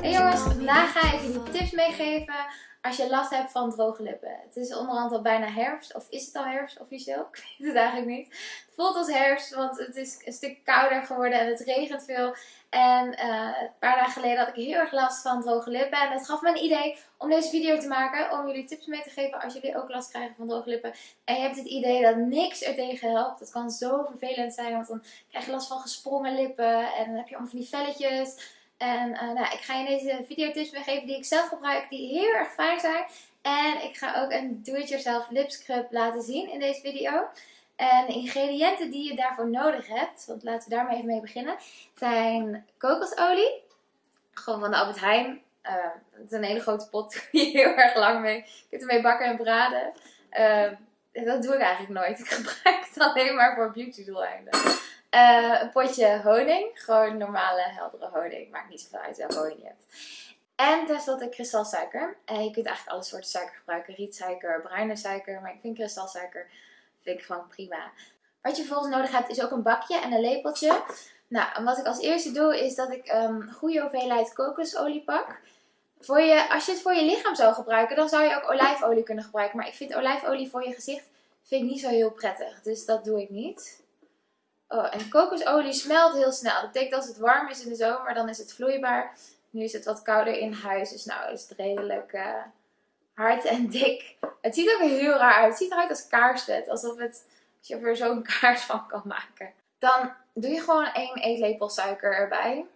Hey jongens, vandaag ga ik jullie tips meegeven als je last hebt van droge lippen. Het is onderhand al bijna herfst, of is het al herfst officieel? Ik weet het eigenlijk niet. Het voelt als herfst, want het is een stuk kouder geworden en het regent veel. En uh, een paar dagen geleden had ik heel erg last van droge lippen. En het gaf me een idee om deze video te maken. Om jullie tips mee te geven als jullie ook last krijgen van droge lippen. En je hebt het idee dat niks er tegen helpt. Het kan zo vervelend zijn. Want dan krijg je last van gesprongen lippen. En dan heb je allemaal van die velletjes. En uh, nou, ik ga je deze video tips meegeven die ik zelf gebruik. Die heel erg fijn zijn. En ik ga ook een do-it-yourself lip scrub laten zien in deze video. En de ingrediënten die je daarvoor nodig hebt, want laten we daarmee even mee beginnen, zijn kokosolie. Gewoon van de Albert Heijn. Uh, het is een hele grote pot, die heel erg lang mee. Je kunt ermee bakken en braden. Uh, dat doe ik eigenlijk nooit. Ik gebruik het alleen maar voor beauty doeleinden. Uh, een potje honing. Gewoon normale heldere honing. Maakt niet zoveel uit welke honing je hebt. En tenslotte kristalsuiker. Uh, je kunt eigenlijk alle soorten suiker gebruiken. Rietsuiker, bruine suiker. Maar ik vind kristalsuiker vind ik gewoon prima. Wat je vervolgens nodig hebt is ook een bakje en een lepeltje. Nou, en wat ik als eerste doe is dat ik een um, goede hoeveelheid kokosolie pak. Voor je, als je het voor je lichaam zou gebruiken, dan zou je ook olijfolie kunnen gebruiken. Maar ik vind olijfolie voor je gezicht vind ik niet zo heel prettig. Dus dat doe ik niet. Oh, en kokosolie smelt heel snel. Dat betekent als het warm is in de zomer, dan is het vloeibaar. Nu is het wat kouder in huis, dus nou is het redelijk uh, hard en dik. Het ziet ook heel raar uit. Het ziet eruit als kaarsvet. Alsof het, als je er zo'n kaars van kan maken. Dan doe je gewoon één eetlepel suiker erbij.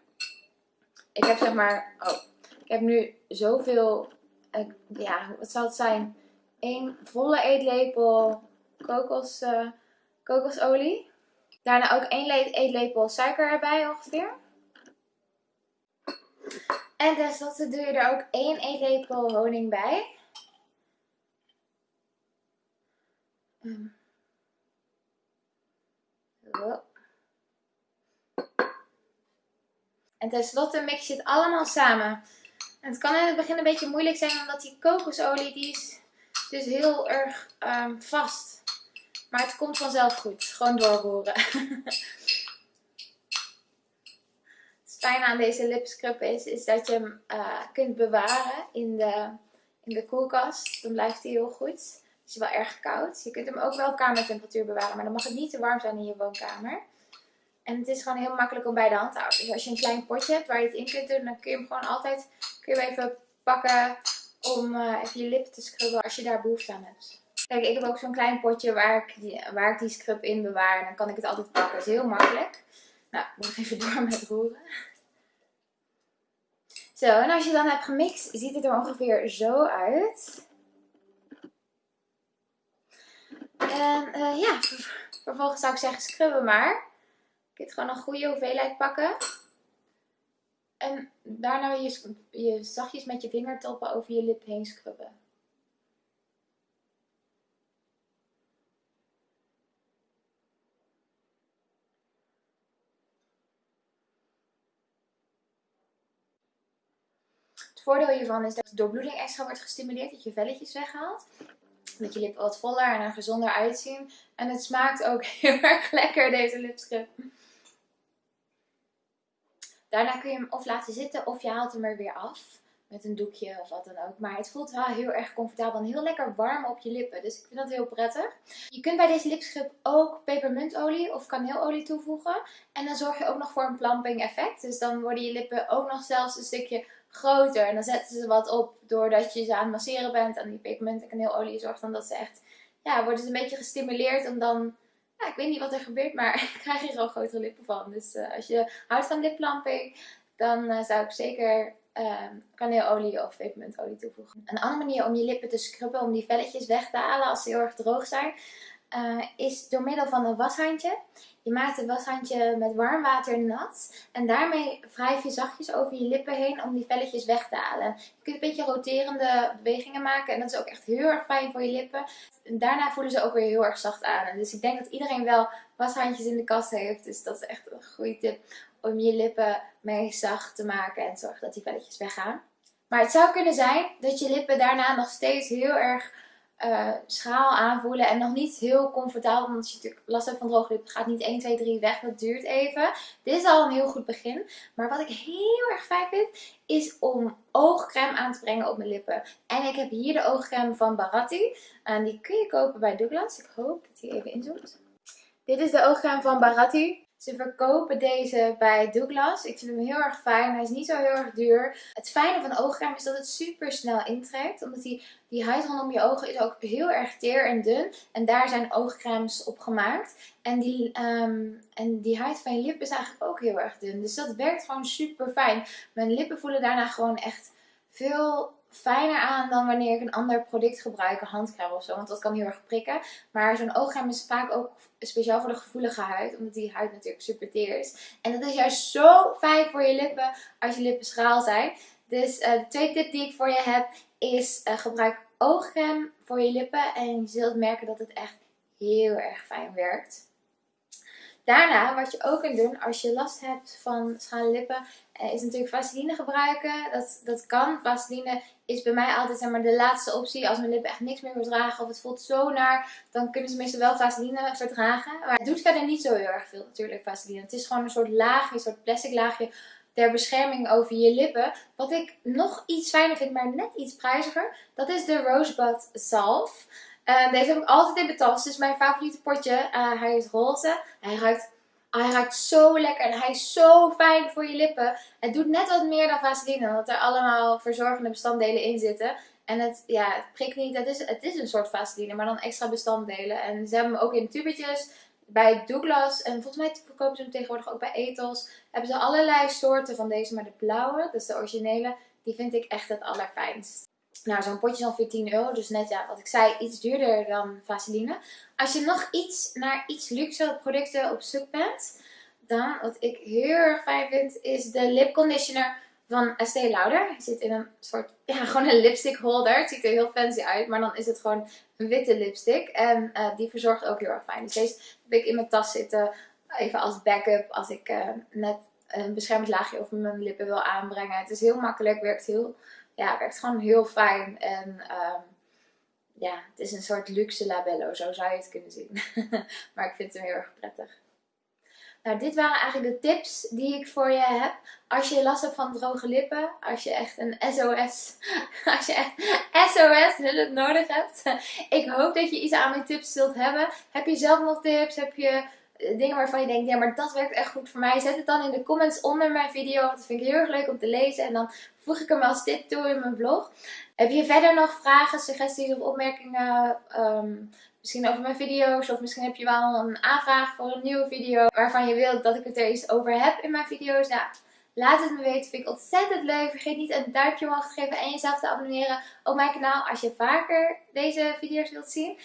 Ik heb zeg maar, oh, ik heb nu zoveel, uh, ja, wat zal het zijn? Eén volle eetlepel kokos, uh, kokosolie. Daarna ook één eetlepel suiker erbij ongeveer. En tenslotte doe je er ook één eetlepel honing bij. Um. En tenslotte mix je het allemaal samen. En het kan in het begin een beetje moeilijk zijn omdat die kokosolie die is dus heel erg um, vast. Maar het komt vanzelf goed. Gewoon doorroeren. het fijne aan deze lipscrub is, is dat je hem uh, kunt bewaren in de, in de koelkast. Dan blijft hij heel goed. Het is wel erg koud. Je kunt hem ook wel kamertemperatuur bewaren. Maar dan mag het niet te warm zijn in je woonkamer. En het is gewoon heel makkelijk om bij de hand te houden. Dus als je een klein potje hebt waar je het in kunt doen, dan kun je hem gewoon altijd kun je hem even pakken om uh, even je lip te scrubben als je daar behoefte aan hebt. Kijk, ik heb ook zo'n klein potje waar ik, die, waar ik die scrub in bewaar. En dan kan ik het altijd pakken. Dat is heel makkelijk. Nou, ik moet even door met roeren. Zo, en als je dan hebt gemixt, ziet het er ongeveer zo uit. En uh, ja, vervolgens zou ik zeggen scrubben maar. Je kunt gewoon een goede hoeveelheid pakken. En daarna je, je zachtjes met je vingertoppen over je lip heen scrubben. Het voordeel hiervan is dat de doorbloeding extra wordt gestimuleerd, dat je velletjes weghaalt. Dat je lippen wat voller en er gezonder uitzien. En het smaakt ook heel erg lekker, deze lipscrub. Daarna kun je hem of laten zitten of je haalt hem er weer af. Met een doekje of wat dan ook. Maar het voelt wel heel erg comfortabel en heel lekker warm op je lippen. Dus ik vind dat heel prettig. Je kunt bij deze lipscrub ook pepermuntolie of kaneelolie toevoegen. En dan zorg je ook nog voor een plumping effect. Dus dan worden je lippen ook nog zelfs een stukje groter. En dan zetten ze wat op doordat je ze aan het masseren bent. En die pepermunt en kaneelolie zorgt dan dat ze echt, ja, worden ze een beetje gestimuleerd om dan, ja, ik weet niet wat er gebeurt, maar ik krijg hier al grotere lippen van. Dus uh, als je houdt van lipplamping, dan uh, zou ik zeker uh, of pepermuntolie toevoegen. Een andere manier om je lippen te scrubben, om die velletjes weg te halen als ze heel erg droog zijn, uh, is door middel van een washandje. Je maakt het washandje met warm water nat. En daarmee wrijf je zachtjes over je lippen heen om die velletjes weg te halen. Je kunt een beetje roterende bewegingen maken. En dat is ook echt heel erg fijn voor je lippen. En daarna voelen ze ook weer heel erg zacht aan. Dus ik denk dat iedereen wel washandjes in de kast heeft. Dus dat is echt een goede tip om je lippen mee zacht te maken. En zorgen dat die velletjes weggaan. Maar het zou kunnen zijn dat je lippen daarna nog steeds heel erg uh, schraal aanvoelen en nog niet heel comfortabel. Als je natuurlijk last hebt van droge lippen, gaat niet 1, 2, 3 weg. Dat duurt even. Dit is al een heel goed begin. Maar wat ik heel erg fijn vind, is om oogcrème aan te brengen op mijn lippen. En ik heb hier de oogcrème van Baratti. En die kun je kopen bij Douglas. Ik hoop dat hij even inzoomt. Dit is de oogcrème van Baratti. Ze verkopen deze bij Douglas. Ik vind hem heel erg fijn. Hij is niet zo heel erg duur. Het fijne van oogcrème is dat het super snel intrekt. Omdat die, die huid rondom je ogen is ook heel erg teer en dun. En daar zijn oogcremes op gemaakt. En die, ehm, en die huid van je lip is eigenlijk ook heel erg dun. Dus dat werkt gewoon super fijn. Mijn lippen voelen daarna gewoon echt veel fijner aan dan wanneer ik een ander product gebruik, een handcrème of zo. Want dat kan heel erg prikken. Maar zo'n oogcrème is vaak ook speciaal voor de gevoelige huid. Omdat die huid natuurlijk super teer is. En dat is juist zo fijn voor je lippen als je lippen schraal zijn. Dus uh, de tweede tip die ik voor je heb is uh, gebruik oogcrème voor je lippen. En je zult merken dat het echt heel erg fijn werkt. Daarna, wat je ook kunt doen als je last hebt van schrale lippen, eh, is natuurlijk vaseline gebruiken. Dat, dat kan. Vaseline is bij mij altijd zeg maar, de laatste optie. Als mijn lippen echt niks meer verdragen of het voelt zo naar, dan kunnen ze meestal wel vaseline verdragen. Maar het doet verder niet zo heel erg veel natuurlijk, vaseline. Het is gewoon een soort laagje, een soort plastic laagje ter bescherming over je lippen. Wat ik nog iets fijner vind, maar net iets prijziger, dat is de Rosebud Salve. Uh, deze heb ik altijd in mijn tas. Dit is mijn favoriete potje. Uh, hij is roze. Hij ruikt, hij ruikt zo lekker. En hij is zo fijn voor je lippen. Het doet net wat meer dan Vaseline. Omdat er allemaal verzorgende bestanddelen in zitten. En het, ja, het prikt niet. Het is, het is een soort Vaseline. Maar dan extra bestanddelen. En ze hebben hem ook in tubetjes. Bij Douglas. En volgens mij verkopen ze hem tegenwoordig ook bij Ethos. Hebben ze allerlei soorten van deze. Maar de blauwe, is de originele. Die vind ik echt het allerfijnst. Nou, zo'n potje is ongeveer 10 euro. Dus net ja, wat ik zei, iets duurder dan Vaseline. Als je nog iets naar iets luxe producten op zoek bent, dan wat ik heel erg fijn vind, is de lip conditioner van Estee Lauder. Hij zit in een soort, ja, gewoon een lipstick holder. Het ziet er heel fancy uit, maar dan is het gewoon een witte lipstick. En uh, die verzorgt ook heel erg fijn. Dus deze heb ik in mijn tas zitten, even als backup, als ik uh, net een beschermend laagje over mijn lippen wil aanbrengen. Het is heel makkelijk, werkt heel ja, werkt gewoon heel fijn. En um, ja, het is een soort luxe labello, zo zou je het kunnen zien. maar ik vind hem heel erg prettig. Nou, dit waren eigenlijk de tips die ik voor je heb. Als je last hebt van droge lippen, als je echt een SOS, als je echt SOS hulp nodig hebt. Ik hoop dat je iets aan mijn tips zult hebben. Heb je zelf nog tips? Heb je dingen waarvan je denkt, ja maar dat werkt echt goed voor mij. Zet het dan in de comments onder mijn video. Dat vind ik heel erg leuk om te lezen. En dan voeg ik hem als tip toe in mijn blog. Heb je verder nog vragen, suggesties of opmerkingen? Ehm, misschien over mijn video's. Of misschien heb je wel een aanvraag voor een nieuwe video. Waarvan je wilt dat ik het er iets over heb in mijn video's. Ja, laat het me weten. Vind ik ontzettend leuk. Vergeet niet een duimpje omhoog te geven. En jezelf te abonneren op mijn kanaal. Als je vaker deze video's wilt zien.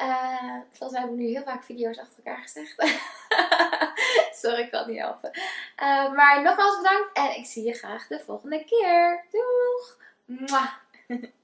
Uh, volgens mij heb ik nu heel vaak video's achter elkaar gezegd. Sorry, ik kan niet helpen. Uh, maar nogmaals bedankt en ik zie je graag de volgende keer. Doeg! Mwah.